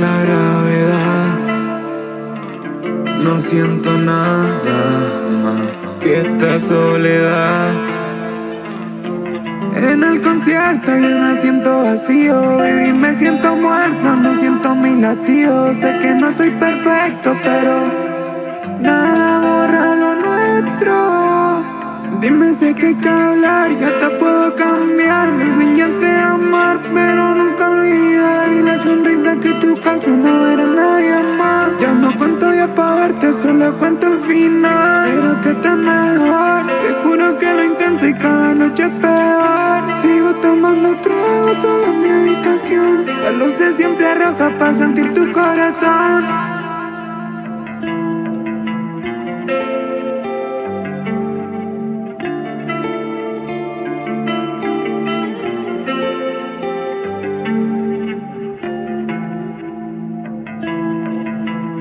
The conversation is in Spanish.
la gravedad. No siento nada más que esta soledad. En el concierto hay un asiento vacío Y me siento muerto, no siento mis latidos Sé que no soy perfecto, pero Nada borra lo nuestro. Dime si que hay que hablar, ya solo cuento el final. Pero que te mejor, te juro que lo intento y cada noche es peor. Sigo tomando trago solo en mi habitación. La luz es siempre roja pa' sentir tu corazón